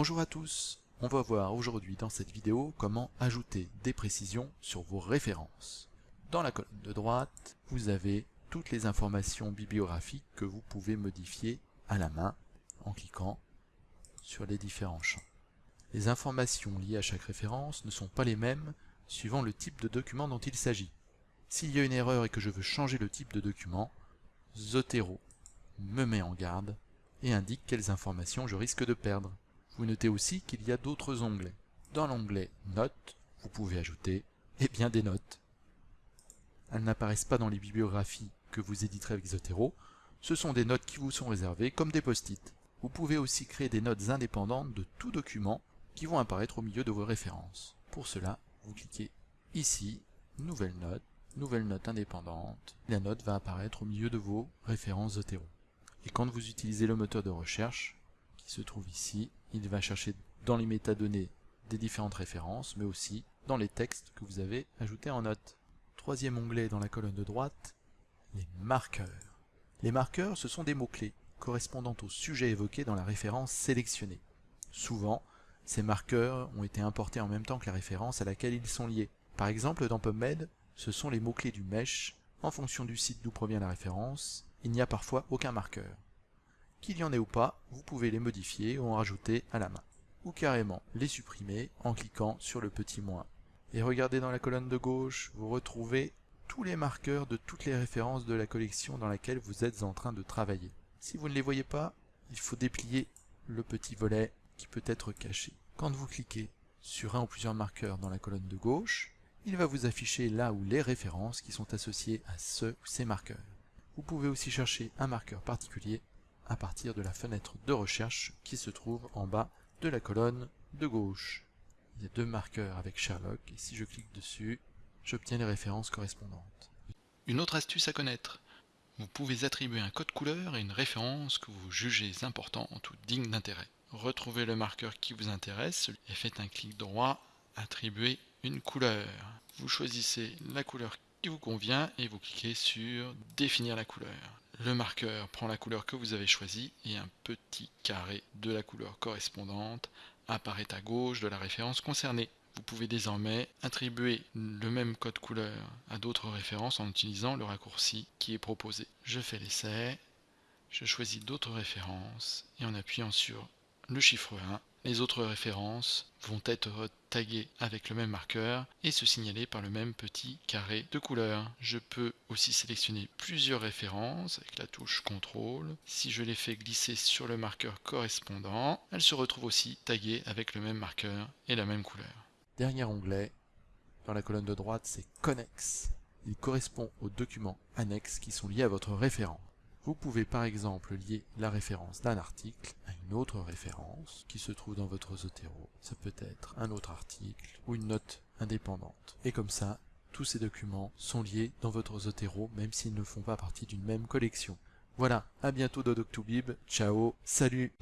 Bonjour à tous, on va voir aujourd'hui dans cette vidéo comment ajouter des précisions sur vos références. Dans la colonne de droite, vous avez toutes les informations bibliographiques que vous pouvez modifier à la main en cliquant sur les différents champs. Les informations liées à chaque référence ne sont pas les mêmes suivant le type de document dont il s'agit. S'il y a une erreur et que je veux changer le type de document, Zotero me met en garde et indique quelles informations je risque de perdre. Vous notez aussi qu'il y a d'autres onglets. Dans l'onglet Notes, vous pouvez ajouter eh bien des notes. Elles n'apparaissent pas dans les bibliographies que vous éditerez avec Zotero, ce sont des notes qui vous sont réservées comme des post-it. Vous pouvez aussi créer des notes indépendantes de tout document qui vont apparaître au milieu de vos références. Pour cela, vous cliquez ici, Nouvelle note, Nouvelle note indépendante. La note va apparaître au milieu de vos références Zotero. Et quand vous utilisez le moteur de recherche, qui se trouve ici, il va chercher dans les métadonnées des différentes références, mais aussi dans les textes que vous avez ajoutés en note. Troisième onglet dans la colonne de droite, les marqueurs. Les marqueurs, ce sont des mots-clés correspondant au sujet évoqué dans la référence sélectionnée. Souvent, ces marqueurs ont été importés en même temps que la référence à laquelle ils sont liés. Par exemple, dans PubMed, ce sont les mots-clés du mesh. En fonction du site d'où provient la référence, il n'y a parfois aucun marqueur. Qu'il y en ait ou pas, vous pouvez les modifier ou en rajouter à la main. Ou carrément les supprimer en cliquant sur le petit moins. Et regardez dans la colonne de gauche, vous retrouvez tous les marqueurs de toutes les références de la collection dans laquelle vous êtes en train de travailler. Si vous ne les voyez pas, il faut déplier le petit volet qui peut être caché. Quand vous cliquez sur un ou plusieurs marqueurs dans la colonne de gauche, il va vous afficher là où les références qui sont associées à ce ou ces marqueurs. Vous pouvez aussi chercher un marqueur particulier à partir de la fenêtre de recherche qui se trouve en bas de la colonne de gauche. Il y a deux marqueurs avec Sherlock et si je clique dessus, j'obtiens les références correspondantes. Une autre astuce à connaître. Vous pouvez attribuer un code couleur et une référence que vous jugez importante ou digne d'intérêt. Retrouvez le marqueur qui vous intéresse et faites un clic droit, attribuer une couleur. Vous choisissez la couleur qui vous convient et vous cliquez sur définir la couleur. Le marqueur prend la couleur que vous avez choisie et un petit carré de la couleur correspondante apparaît à gauche de la référence concernée. Vous pouvez désormais attribuer le même code couleur à d'autres références en utilisant le raccourci qui est proposé. Je fais l'essai, je choisis d'autres références et en appuyant sur le chiffre 1, les autres références vont être taguées avec le même marqueur et se signaler par le même petit carré de couleur. Je peux aussi sélectionner plusieurs références avec la touche CTRL. Si je les fais glisser sur le marqueur correspondant, elles se retrouvent aussi taguées avec le même marqueur et la même couleur. Dernier onglet, dans la colonne de droite, c'est Connex. Il correspond aux documents annexes qui sont liés à votre référence. Vous pouvez par exemple lier la référence d'un article une autre référence qui se trouve dans votre Zotero. Ça peut être un autre article ou une note indépendante. Et comme ça, tous ces documents sont liés dans votre Zotero même s'ils ne font pas partie d'une même collection. Voilà, à bientôt dans Doctobib, ciao, salut